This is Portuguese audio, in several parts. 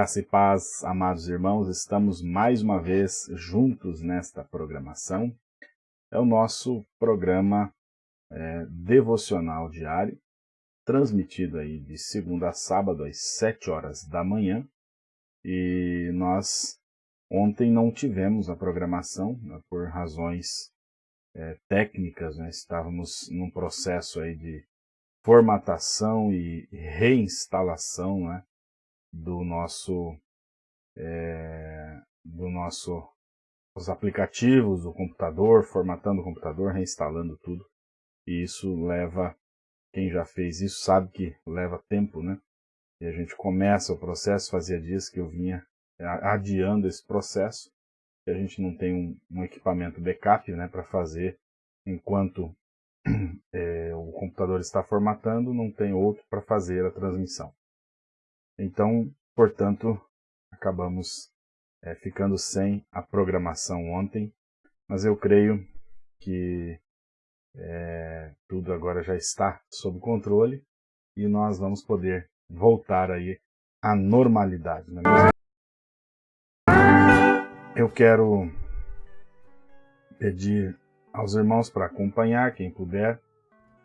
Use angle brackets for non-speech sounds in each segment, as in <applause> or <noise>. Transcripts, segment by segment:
Graça e paz, amados irmãos, estamos mais uma vez juntos nesta programação. É o nosso programa é, devocional diário, transmitido aí de segunda a sábado às sete horas da manhã. E nós ontem não tivemos a programação né, por razões é, técnicas, né? estávamos num processo aí de formatação e reinstalação né? Do nosso é, do nosso os aplicativos do computador, formatando o computador, reinstalando tudo. E isso leva, quem já fez isso sabe que leva tempo, né? E a gente começa o processo, fazia dias que eu vinha adiando esse processo, e a gente não tem um, um equipamento backup né, para fazer enquanto <clears throat> é, o computador está formatando, não tem outro para fazer a transmissão. Então, portanto, acabamos é, ficando sem a programação ontem, mas eu creio que é, tudo agora já está sob controle e nós vamos poder voltar aí à normalidade. Não é Eu quero pedir aos irmãos para acompanhar, quem puder,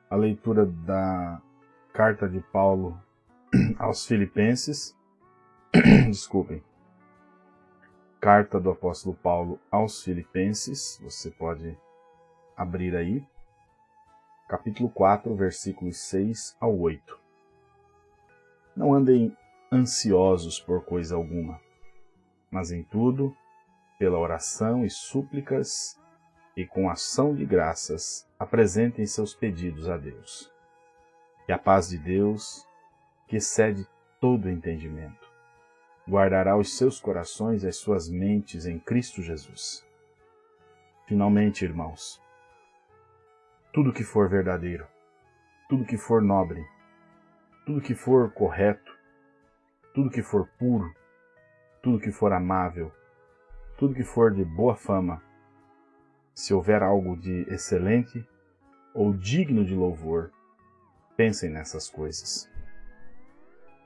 a leitura da carta de Paulo <clears throat> aos Filipenses, <clears throat> desculpem, carta do apóstolo Paulo aos Filipenses, você pode abrir aí, capítulo 4, versículos 6 ao 8. Não andem ansiosos por coisa alguma, mas em tudo, pela oração e súplicas e com ação de graças, apresentem seus pedidos a Deus. E a paz de Deus, que excede todo entendimento, guardará os seus corações e as suas mentes em Cristo Jesus. Finalmente, irmãos, tudo que for verdadeiro, tudo que for nobre, tudo que for correto, tudo que for puro, tudo que for amável, tudo que for de boa fama, se houver algo de excelente ou digno de louvor, pensem nessas coisas.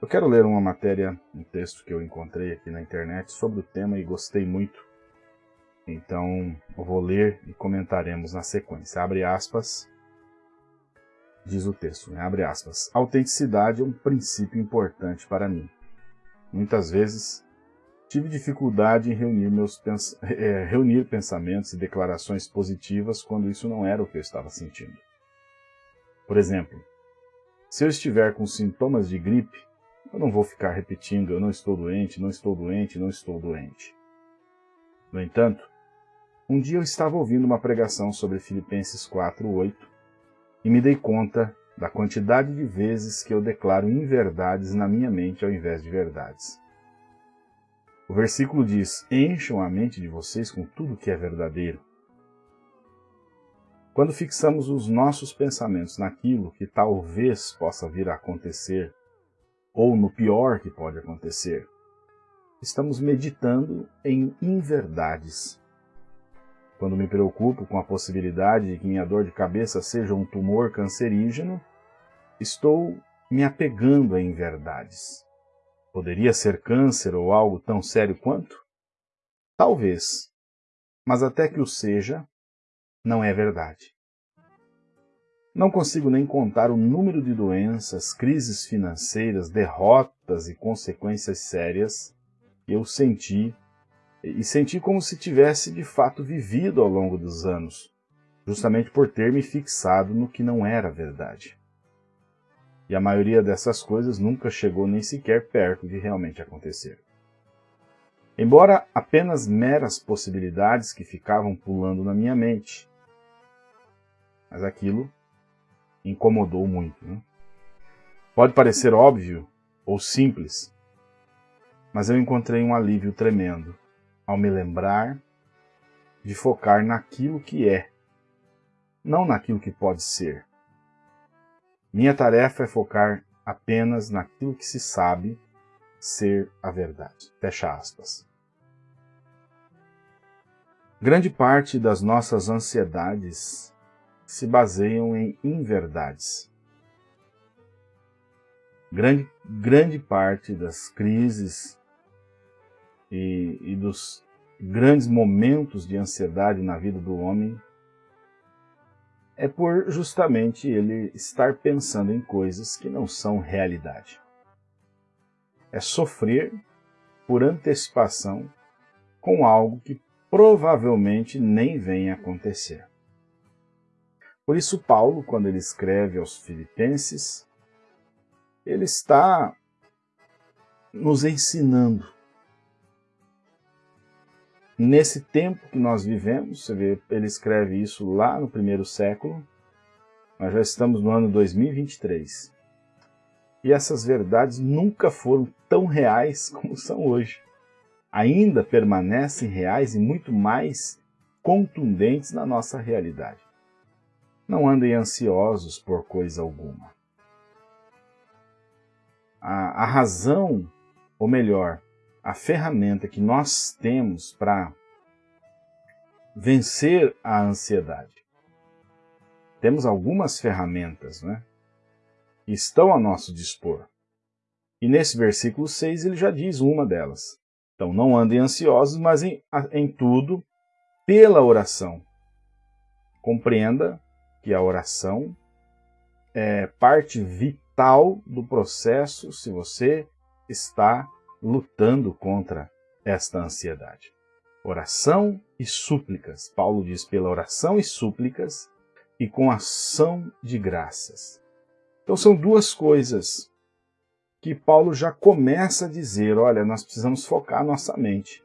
Eu quero ler uma matéria, um texto que eu encontrei aqui na internet sobre o tema e gostei muito. Então, eu vou ler e comentaremos na sequência. Abre aspas. Diz o texto, né? abre aspas. Autenticidade é um princípio importante para mim. Muitas vezes tive dificuldade em reunir, meus pens é, <laughs> reunir pensamentos e declarações positivas quando isso não era o que eu estava sentindo. Por exemplo, se eu estiver com sintomas de gripe, eu não vou ficar repetindo, eu não estou doente, não estou doente, não estou doente. No entanto, um dia eu estava ouvindo uma pregação sobre Filipenses 4:8 e me dei conta da quantidade de vezes que eu declaro inverdades na minha mente ao invés de verdades. O versículo diz: Encham a mente de vocês com tudo que é verdadeiro. Quando fixamos os nossos pensamentos naquilo que talvez possa vir a acontecer ou no pior que pode acontecer. Estamos meditando em inverdades. Quando me preocupo com a possibilidade de que minha dor de cabeça seja um tumor cancerígeno, estou me apegando a inverdades. Poderia ser câncer ou algo tão sério quanto? Talvez, mas até que o seja, não é verdade. Não consigo nem contar o número de doenças, crises financeiras, derrotas e consequências sérias que eu senti, e senti como se tivesse de fato vivido ao longo dos anos, justamente por ter me fixado no que não era verdade. E a maioria dessas coisas nunca chegou nem sequer perto de realmente acontecer. Embora apenas meras possibilidades que ficavam pulando na minha mente, mas aquilo incomodou muito. Né? Pode parecer óbvio ou simples, mas eu encontrei um alívio tremendo ao me lembrar de focar naquilo que é, não naquilo que pode ser. Minha tarefa é focar apenas naquilo que se sabe ser a verdade. Fecha aspas. Grande parte das nossas ansiedades se baseiam em inverdades. Grande, grande parte das crises e, e dos grandes momentos de ansiedade na vida do homem é por justamente ele estar pensando em coisas que não são realidade. É sofrer por antecipação com algo que provavelmente nem venha acontecer. Por isso, Paulo, quando ele escreve aos Filipenses, ele está nos ensinando. Nesse tempo que nós vivemos, você vê, ele escreve isso lá no primeiro século, nós já estamos no ano 2023. E essas verdades nunca foram tão reais <laughs> como são hoje. Ainda permanecem reais e muito mais contundentes na nossa realidade. Não andem ansiosos por coisa alguma. A, a razão, ou melhor, a ferramenta que nós temos para vencer a ansiedade. Temos algumas ferramentas né, que estão a nosso dispor. E nesse versículo 6 ele já diz uma delas. Então, não andem ansiosos, mas em, em tudo, pela oração. Compreenda que a oração é parte vital do processo se você está lutando contra esta ansiedade. Oração e súplicas. Paulo diz pela oração e súplicas e com ação de graças. Então são duas coisas que Paulo já começa a dizer, olha, nós precisamos focar nossa mente.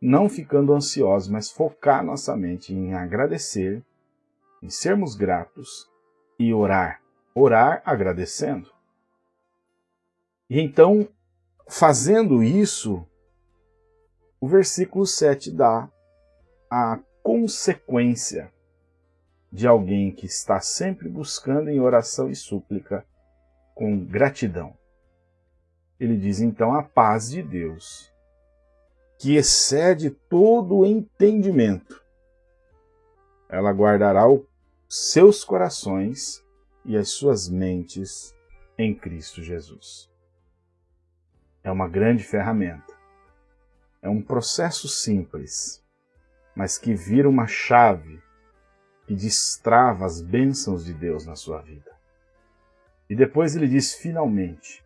Não ficando ansiosos, mas focar nossa mente em agradecer, em sermos gratos e orar. Orar agradecendo. E então Fazendo isso, o versículo 7 dá a consequência de alguém que está sempre buscando em oração e súplica com gratidão. Ele diz então a paz de Deus, que excede todo o entendimento. Ela guardará os seus corações e as suas mentes em Cristo Jesus é uma grande ferramenta. É um processo simples, mas que vira uma chave que destrava as bênçãos de Deus na sua vida. E depois ele diz finalmente: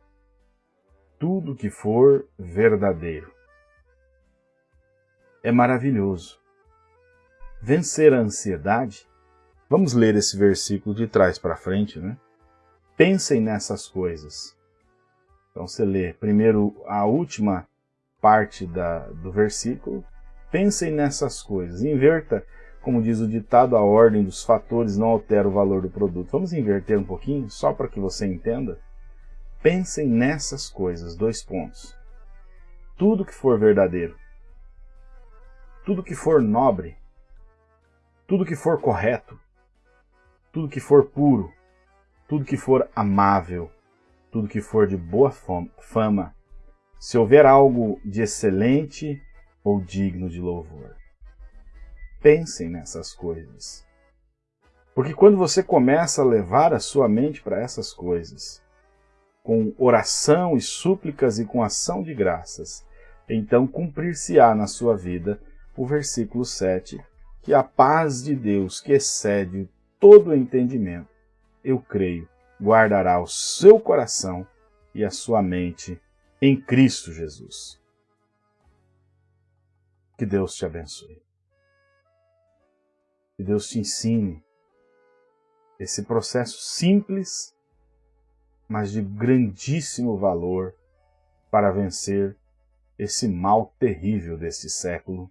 tudo que for verdadeiro. É maravilhoso. Vencer a ansiedade. Vamos ler esse versículo de trás para frente, né? Pensem nessas coisas então você lê primeiro a última parte da, do versículo, pensem nessas coisas, inverta, como diz o ditado, a ordem dos fatores não altera o valor do produto. Vamos inverter um pouquinho, só para que você entenda? Pensem nessas coisas, dois pontos. Tudo que for verdadeiro, tudo que for nobre, tudo que for correto, tudo que for puro, tudo que for amável, tudo que for de boa fama, se houver algo de excelente ou digno de louvor. Pensem nessas coisas. Porque quando você começa a levar a sua mente para essas coisas, com oração e súplicas e com ação de graças, então cumprir-se-á na sua vida o versículo 7, que a paz de Deus, que excede todo entendimento, eu creio, guardará o seu coração e a sua mente em Cristo Jesus. Que Deus te abençoe. Que Deus te ensine esse processo simples, mas de grandíssimo valor para vencer esse mal terrível deste século,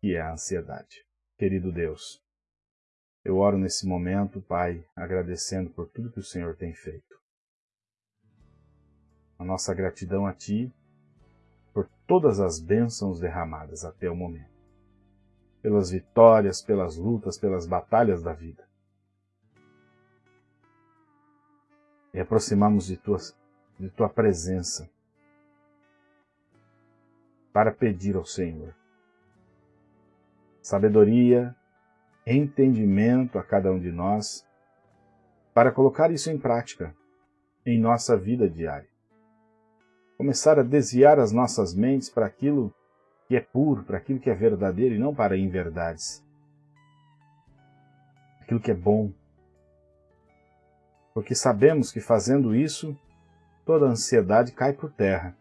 que é a ansiedade. Querido Deus, eu oro nesse momento, Pai, agradecendo por tudo que o Senhor tem feito. A nossa gratidão a Ti por todas as bênçãos derramadas até o momento. Pelas vitórias, pelas lutas, pelas batalhas da vida. E aproximamos de tua, de tua presença para pedir ao Senhor sabedoria, entendimento a cada um de nós para colocar isso em prática em nossa vida diária. Começar a desviar as nossas mentes para aquilo que é puro, para aquilo que é verdadeiro e não para inverdades. Aquilo que é bom. Porque sabemos que fazendo isso, toda ansiedade cai por terra,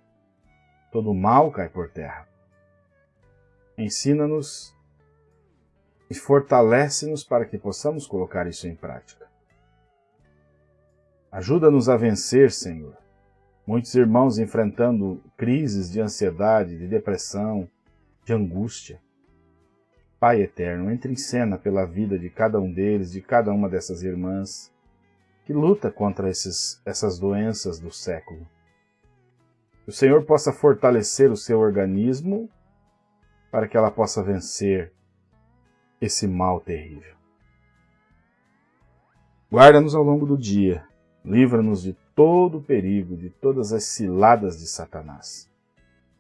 todo mal cai por terra. Ensina-nos e fortalece-nos para que possamos colocar isso em prática. Ajuda-nos a vencer, Senhor. Muitos irmãos enfrentando crises de ansiedade, de depressão, de angústia. Pai eterno, entre em cena pela vida de cada um deles, de cada uma dessas irmãs, que luta contra esses, essas doenças do século. Que o Senhor possa fortalecer o seu organismo para que ela possa vencer esse mal terrível. Guarda-nos ao longo do dia, livra-nos de todo o perigo, de todas as ciladas de Satanás,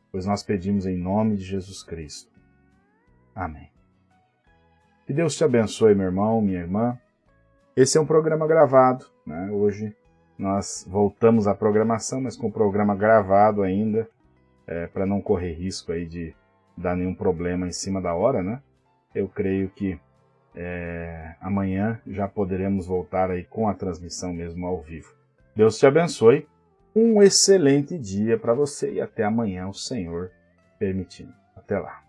pois nós pedimos em nome de Jesus Cristo. Amém. Que Deus te abençoe, meu irmão, minha irmã. Esse é um programa gravado, né? Hoje nós voltamos à programação, mas com o programa gravado ainda, é, para não correr risco aí de dar nenhum problema em cima da hora, né? Eu creio que é, amanhã já poderemos voltar aí com a transmissão mesmo ao vivo. Deus te abençoe, um excelente dia para você e até amanhã, o Senhor permitindo. Até lá.